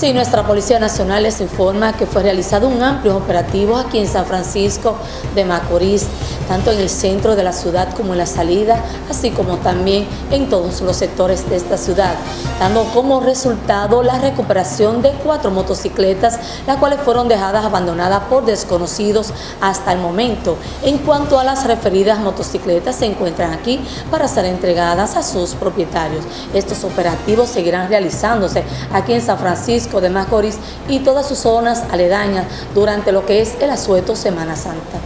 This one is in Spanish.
Sí, nuestra Policía Nacional les informa que fue realizado un amplio operativo aquí en San Francisco de Macorís, tanto en el centro de la ciudad como en la salida, así como también en todos los sectores de esta ciudad, dando como resultado la recuperación de cuatro motocicletas, las cuales fueron dejadas abandonadas por desconocidos hasta el momento. En cuanto a las referidas motocicletas, se encuentran aquí para ser entregadas a sus propietarios. Estos operativos seguirán realizándose aquí en San Francisco de Macorís y todas sus zonas aledañas durante lo que es el asueto Semana Santa.